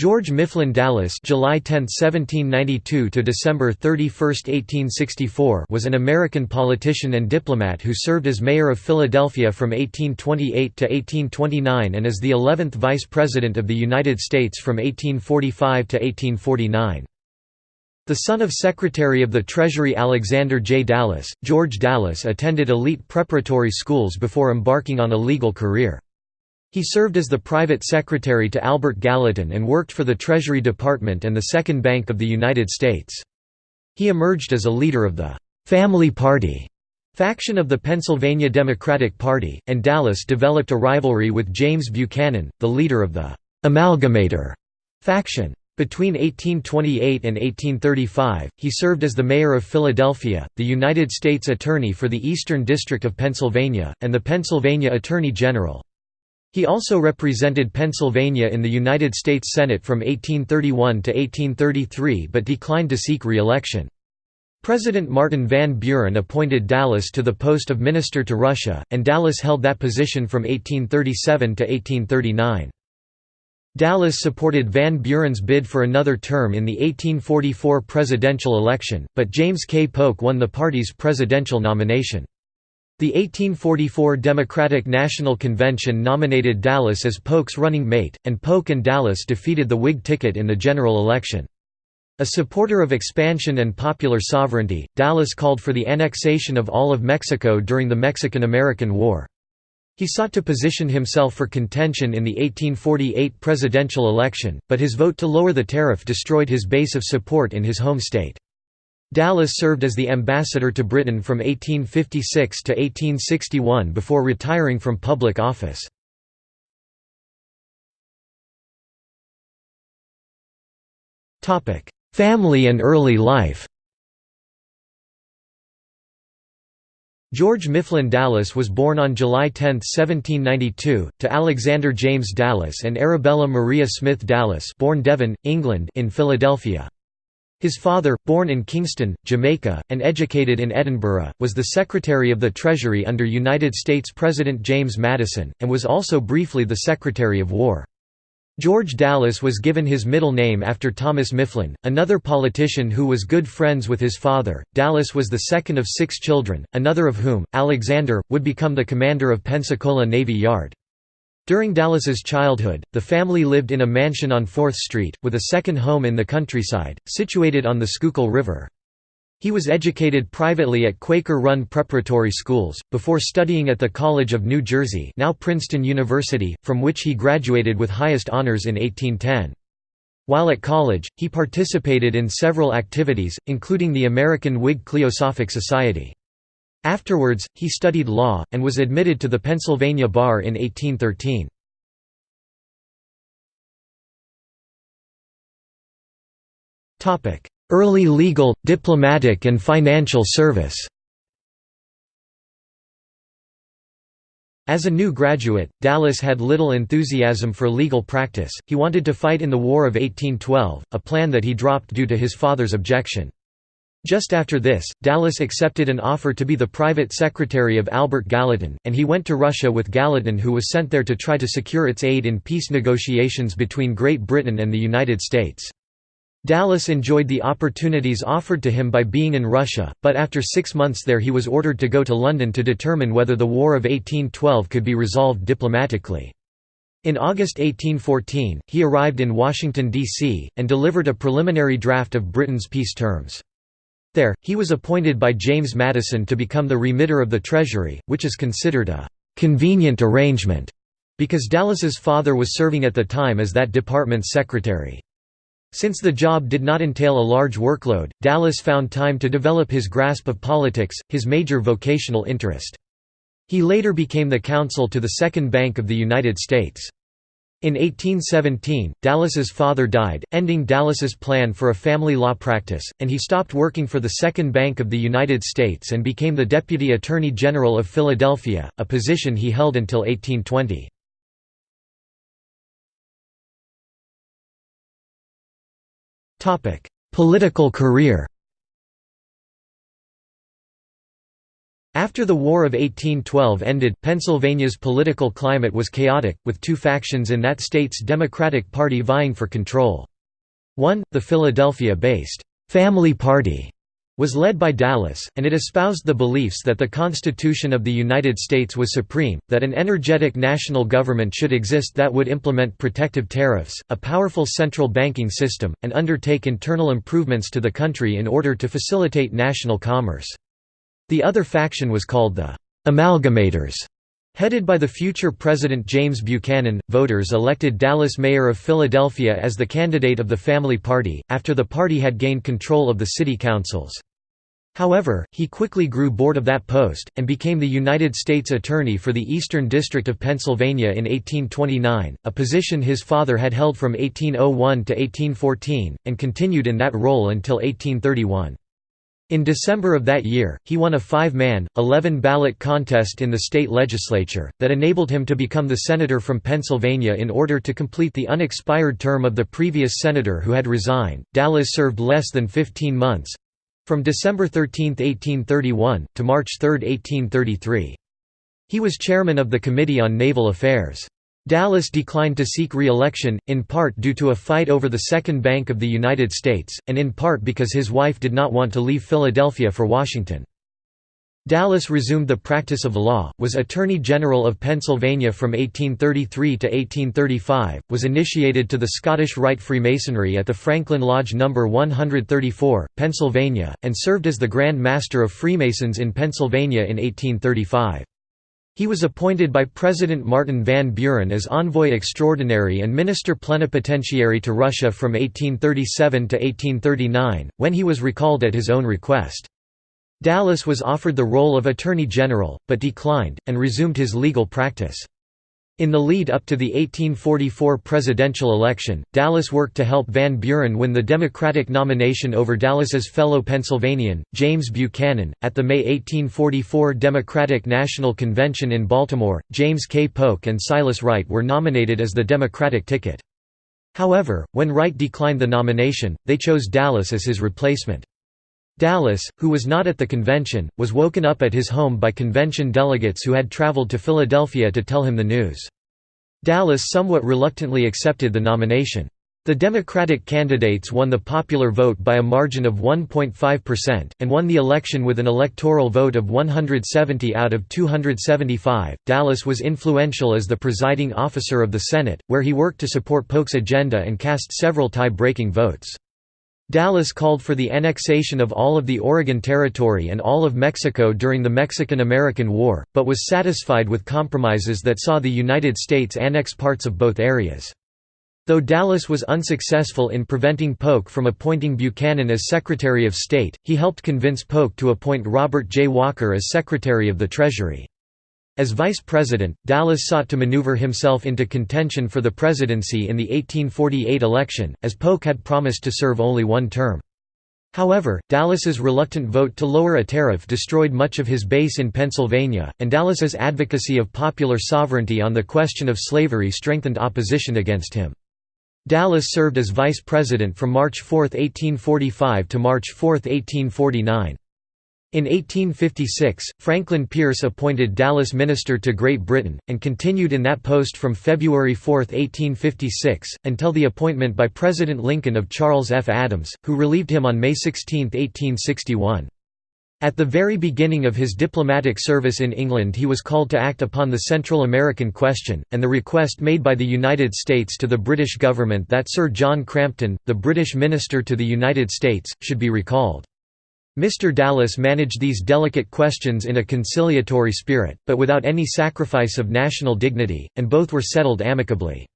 George Mifflin Dallas July 10, 1792 to December 31, 1864 was an American politician and diplomat who served as mayor of Philadelphia from 1828 to 1829 and as the 11th Vice President of the United States from 1845 to 1849. The son of Secretary of the Treasury Alexander J. Dallas, George Dallas attended elite preparatory schools before embarking on a legal career. He served as the private secretary to Albert Gallatin and worked for the Treasury Department and the Second Bank of the United States. He emerged as a leader of the «Family Party» faction of the Pennsylvania Democratic Party, and Dallas developed a rivalry with James Buchanan, the leader of the «Amalgamator» faction. Between 1828 and 1835, he served as the mayor of Philadelphia, the United States Attorney for the Eastern District of Pennsylvania, and the Pennsylvania Attorney General. He also represented Pennsylvania in the United States Senate from 1831 to 1833 but declined to seek re-election. President Martin Van Buren appointed Dallas to the post of Minister to Russia, and Dallas held that position from 1837 to 1839. Dallas supported Van Buren's bid for another term in the 1844 presidential election, but James K. Polk won the party's presidential nomination. The 1844 Democratic National Convention nominated Dallas as Polk's running mate, and Polk and Dallas defeated the Whig ticket in the general election. A supporter of expansion and popular sovereignty, Dallas called for the annexation of all of Mexico during the Mexican–American War. He sought to position himself for contention in the 1848 presidential election, but his vote to lower the tariff destroyed his base of support in his home state. Dallas served as the ambassador to Britain from 1856 to 1861 before retiring from public office. Family and early life George Mifflin Dallas was born on July 10, 1792, to Alexander James Dallas and Arabella Maria Smith Dallas born Devon, England in Philadelphia. His father, born in Kingston, Jamaica, and educated in Edinburgh, was the Secretary of the Treasury under United States President James Madison, and was also briefly the Secretary of War. George Dallas was given his middle name after Thomas Mifflin, another politician who was good friends with his father. Dallas was the second of six children, another of whom, Alexander, would become the commander of Pensacola Navy Yard. During Dallas's childhood, the family lived in a mansion on 4th Street, with a second home in the countryside, situated on the Schuylkill River. He was educated privately at Quaker-run preparatory schools, before studying at the College of New Jersey now Princeton University, from which he graduated with highest honors in 1810. While at college, he participated in several activities, including the American Whig Cliosophic Society. Afterwards, he studied law, and was admitted to the Pennsylvania bar in 1813. Early legal, diplomatic and financial service As a new graduate, Dallas had little enthusiasm for legal practice, he wanted to fight in the War of 1812, a plan that he dropped due to his father's objection. Just after this, Dallas accepted an offer to be the private secretary of Albert Gallatin, and he went to Russia with Gallatin who was sent there to try to secure its aid in peace negotiations between Great Britain and the United States. Dallas enjoyed the opportunities offered to him by being in Russia, but after six months there he was ordered to go to London to determine whether the War of 1812 could be resolved diplomatically. In August 1814, he arrived in Washington, D.C., and delivered a preliminary draft of Britain's peace terms. There, he was appointed by James Madison to become the remitter of the Treasury, which is considered a «convenient arrangement» because Dallas's father was serving at the time as that department's secretary. Since the job did not entail a large workload, Dallas found time to develop his grasp of politics, his major vocational interest. He later became the counsel to the Second Bank of the United States. In 1817, Dallas's father died, ending Dallas's plan for a family law practice, and he stopped working for the Second Bank of the United States and became the Deputy Attorney General of Philadelphia, a position he held until 1820. Political career After the War of 1812 ended, Pennsylvania's political climate was chaotic, with two factions in that state's Democratic Party vying for control. One, the Philadelphia-based «Family Party», was led by Dallas, and it espoused the beliefs that the Constitution of the United States was supreme, that an energetic national government should exist that would implement protective tariffs, a powerful central banking system, and undertake internal improvements to the country in order to facilitate national commerce. The other faction was called the Amalgamators. Headed by the future President James Buchanan, voters elected Dallas mayor of Philadelphia as the candidate of the Family Party, after the party had gained control of the city councils. However, he quickly grew bored of that post, and became the United States Attorney for the Eastern District of Pennsylvania in 1829, a position his father had held from 1801 to 1814, and continued in that role until 1831. In December of that year, he won a five-man, 11-ballot contest in the state legislature, that enabled him to become the senator from Pennsylvania in order to complete the unexpired term of the previous senator who had resigned. Dallas served less than 15 months—from December 13, 1831, to March 3, 1833. He was chairman of the Committee on Naval Affairs. Dallas declined to seek re-election, in part due to a fight over the Second Bank of the United States, and in part because his wife did not want to leave Philadelphia for Washington. Dallas resumed the practice of law, was Attorney General of Pennsylvania from 1833 to 1835, was initiated to the Scottish Rite Freemasonry at the Franklin Lodge No. 134, Pennsylvania, and served as the Grand Master of Freemasons in Pennsylvania in 1835. He was appointed by President Martin Van Buren as Envoy Extraordinary and Minister Plenipotentiary to Russia from 1837 to 1839, when he was recalled at his own request. Dallas was offered the role of Attorney General, but declined, and resumed his legal practice. In the lead up to the 1844 presidential election, Dallas worked to help Van Buren win the Democratic nomination over Dallas's fellow Pennsylvanian, James Buchanan. At the May 1844 Democratic National Convention in Baltimore, James K. Polk and Silas Wright were nominated as the Democratic ticket. However, when Wright declined the nomination, they chose Dallas as his replacement. Dallas, who was not at the convention, was woken up at his home by convention delegates who had traveled to Philadelphia to tell him the news. Dallas somewhat reluctantly accepted the nomination. The Democratic candidates won the popular vote by a margin of 1.5%, and won the election with an electoral vote of 170 out of 275. Dallas was influential as the presiding officer of the Senate, where he worked to support Polk's agenda and cast several tie breaking votes. Dallas called for the annexation of all of the Oregon Territory and all of Mexico during the Mexican–American War, but was satisfied with compromises that saw the United States annex parts of both areas. Though Dallas was unsuccessful in preventing Polk from appointing Buchanan as Secretary of State, he helped convince Polk to appoint Robert J. Walker as Secretary of the Treasury. As vice president, Dallas sought to maneuver himself into contention for the presidency in the 1848 election, as Polk had promised to serve only one term. However, Dallas's reluctant vote to lower a tariff destroyed much of his base in Pennsylvania, and Dallas's advocacy of popular sovereignty on the question of slavery strengthened opposition against him. Dallas served as vice president from March 4, 1845 to March 4, 1849. In 1856, Franklin Pierce appointed Dallas minister to Great Britain, and continued in that post from February 4, 1856, until the appointment by President Lincoln of Charles F. Adams, who relieved him on May 16, 1861. At the very beginning of his diplomatic service in England he was called to act upon the Central American question, and the request made by the United States to the British government that Sir John Crampton, the British minister to the United States, should be recalled. Mr. Dallas managed these delicate questions in a conciliatory spirit, but without any sacrifice of national dignity, and both were settled amicably.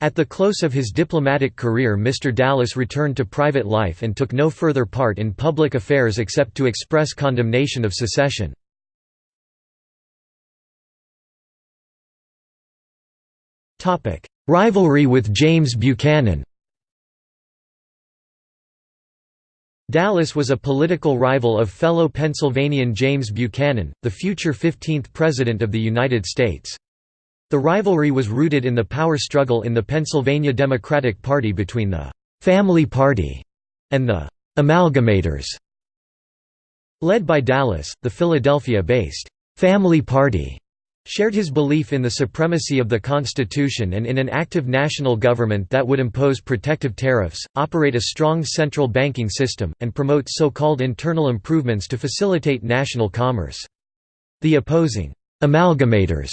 At the close of his diplomatic career Mr. Dallas returned to private life and took no further part in public affairs except to express condemnation of secession. Rivalry with James Buchanan Dallas was a political rival of fellow Pennsylvanian James Buchanan, the future 15th President of the United States. The rivalry was rooted in the power struggle in the Pennsylvania Democratic Party between the «Family Party» and the «Amalgamators». Led by Dallas, the Philadelphia-based «Family Party» shared his belief in the supremacy of the Constitution and in an active national government that would impose protective tariffs, operate a strong central banking system, and promote so-called internal improvements to facilitate national commerce. The opposing «amalgamators»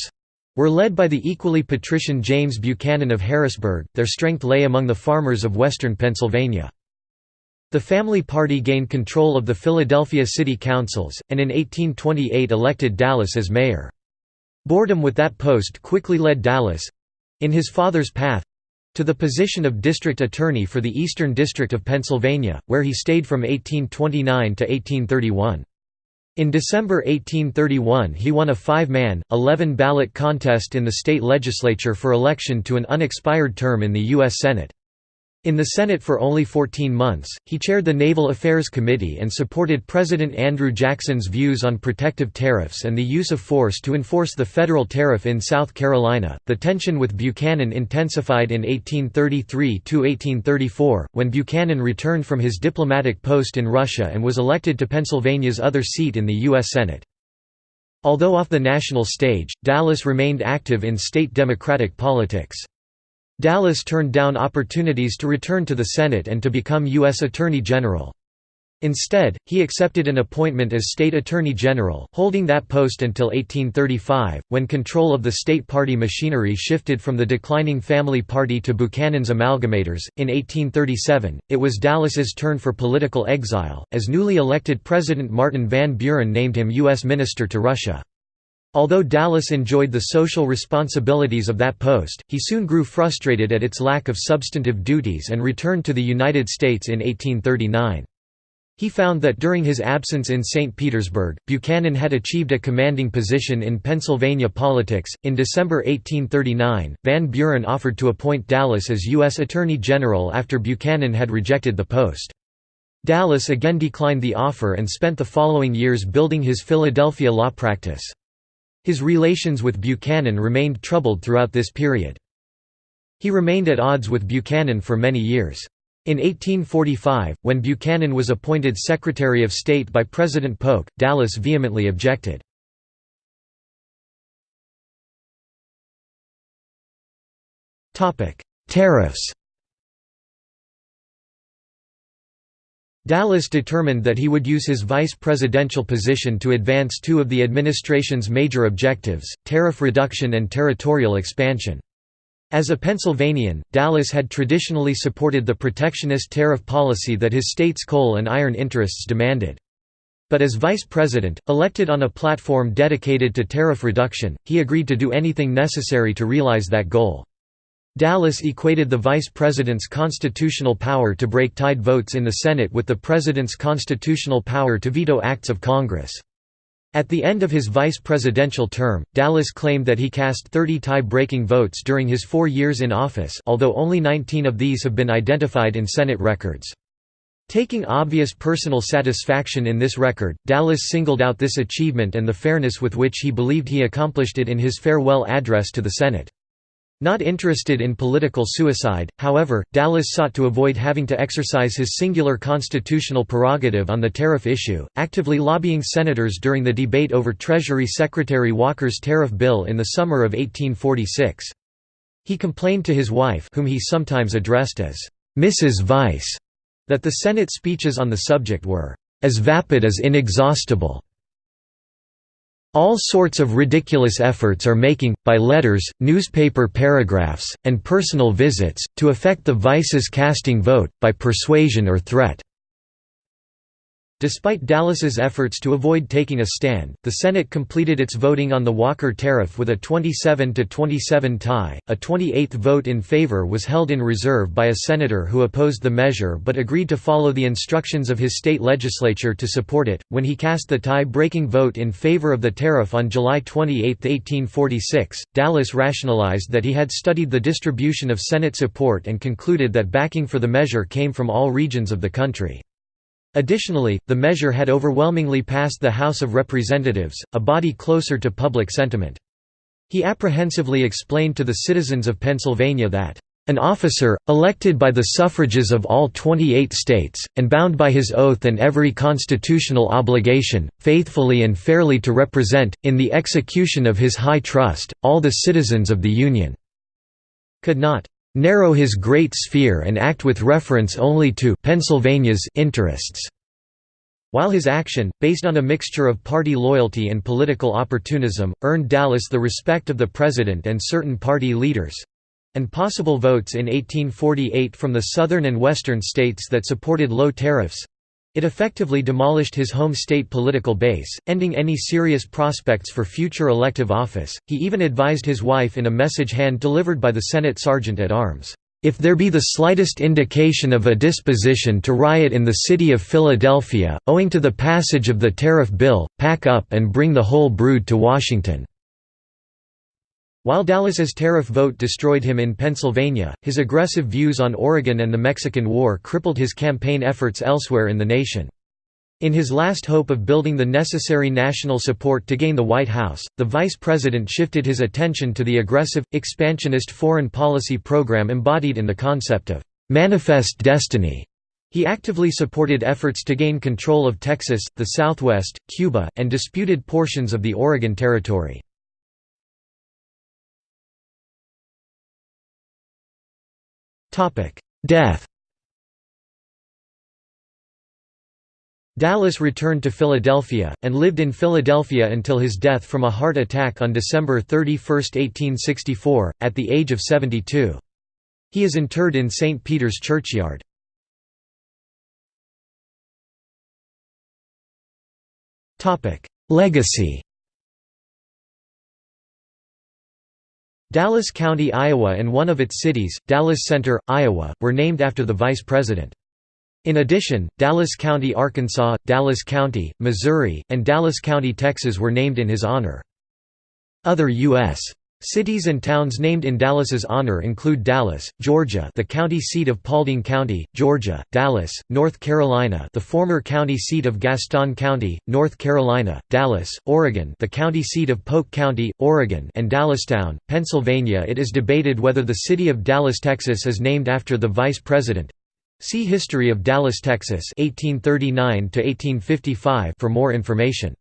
were led by the equally patrician James Buchanan of Harrisburg, their strength lay among the farmers of western Pennsylvania. The Family Party gained control of the Philadelphia City Councils, and in 1828 elected Dallas as mayor. Boredom with that post quickly led Dallas—in his father's path—to the position of district attorney for the Eastern District of Pennsylvania, where he stayed from 1829 to 1831. In December 1831 he won a five-man, eleven-ballot contest in the state legislature for election to an unexpired term in the U.S. Senate. In the Senate for only 14 months, he chaired the Naval Affairs Committee and supported President Andrew Jackson's views on protective tariffs and the use of force to enforce the federal tariff in South Carolina. The tension with Buchanan intensified in 1833 to 1834, when Buchanan returned from his diplomatic post in Russia and was elected to Pennsylvania's other seat in the U.S. Senate. Although off the national stage, Dallas remained active in state Democratic politics. Dallas turned down opportunities to return to the Senate and to become U.S. Attorney General. Instead, he accepted an appointment as State Attorney General, holding that post until 1835, when control of the state party machinery shifted from the declining Family Party to Buchanan's Amalgamators. In 1837, it was Dallas's turn for political exile, as newly elected President Martin Van Buren named him U.S. Minister to Russia. Although Dallas enjoyed the social responsibilities of that post, he soon grew frustrated at its lack of substantive duties and returned to the United States in 1839. He found that during his absence in St. Petersburg, Buchanan had achieved a commanding position in Pennsylvania politics. In December 1839, Van Buren offered to appoint Dallas as U.S. Attorney General after Buchanan had rejected the post. Dallas again declined the offer and spent the following years building his Philadelphia law practice. His relations with Buchanan remained troubled throughout this period. He remained at odds with Buchanan for many years. In 1845, when Buchanan was appointed Secretary of State by President Polk, Dallas vehemently objected. Tariffs Dallas determined that he would use his vice presidential position to advance two of the administration's major objectives, tariff reduction and territorial expansion. As a Pennsylvanian, Dallas had traditionally supported the protectionist tariff policy that his state's coal and iron interests demanded. But as vice president, elected on a platform dedicated to tariff reduction, he agreed to do anything necessary to realize that goal. Dallas equated the vice president's constitutional power to break tied votes in the Senate with the president's constitutional power to veto acts of Congress. At the end of his vice presidential term, Dallas claimed that he cast 30 tie-breaking votes during his four years in office although only 19 of these have been identified in Senate records. Taking obvious personal satisfaction in this record, Dallas singled out this achievement and the fairness with which he believed he accomplished it in his farewell address to the Senate. Not interested in political suicide, however, Dallas sought to avoid having to exercise his singular constitutional prerogative on the tariff issue, actively lobbying senators during the debate over Treasury Secretary Walker's tariff bill in the summer of 1846. He complained to his wife whom he sometimes addressed as, "'Mrs. Vice' that the Senate speeches on the subject were, "'as vapid as inexhaustible' All sorts of ridiculous efforts are making, by letters, newspaper paragraphs, and personal visits, to affect the vice's casting vote, by persuasion or threat. Despite Dallas's efforts to avoid taking a stand, the Senate completed its voting on the Walker tariff with a 27–27 tie. A 28th vote in favor was held in reserve by a senator who opposed the measure but agreed to follow the instructions of his state legislature to support it. When he cast the tie-breaking vote in favor of the tariff on July 28, 1846, Dallas rationalized that he had studied the distribution of Senate support and concluded that backing for the measure came from all regions of the country. Additionally, the measure had overwhelmingly passed the House of Representatives, a body closer to public sentiment. He apprehensively explained to the citizens of Pennsylvania that, An officer, elected by the suffrages of all 28 states, and bound by his oath and every constitutional obligation, faithfully and fairly to represent, in the execution of his high trust, all the citizens of the Union." Could not "...narrow his great sphere and act with reference only to Pennsylvania's interests." While his action, based on a mixture of party loyalty and political opportunism, earned Dallas the respect of the President and certain party leaders, and possible votes in 1848 from the southern and western states that supported low tariffs. It effectively demolished his home state political base, ending any serious prospects for future elective office. He even advised his wife in a message hand delivered by the Senate Sergeant at Arms, If there be the slightest indication of a disposition to riot in the city of Philadelphia, owing to the passage of the tariff bill, pack up and bring the whole brood to Washington. While Dallas's tariff vote destroyed him in Pennsylvania, his aggressive views on Oregon and the Mexican War crippled his campaign efforts elsewhere in the nation. In his last hope of building the necessary national support to gain the White House, the vice president shifted his attention to the aggressive, expansionist foreign policy program embodied in the concept of «manifest destiny». He actively supported efforts to gain control of Texas, the Southwest, Cuba, and disputed portions of the Oregon Territory. Death Dallas returned to Philadelphia, and lived in Philadelphia until his death from a heart attack on December 31, 1864, at the age of 72. He is interred in St. Peter's Churchyard. Legacy Dallas County, Iowa and one of its cities, Dallas Center, Iowa, were named after the vice president. In addition, Dallas County, Arkansas, Dallas County, Missouri, and Dallas County, Texas were named in his honor. Other U.S. Cities and towns named in Dallas's honor include Dallas, Georgia, the county seat of Paulding County, Georgia; Dallas, North Carolina, the former county seat of Gaston County, North Carolina; Dallas, Oregon, the county seat of Polk County, Oregon; and Dallastown, Pennsylvania. It is debated whether the city of Dallas, Texas is named after the vice president. See History of Dallas, Texas, 1839 to 1855 for more information.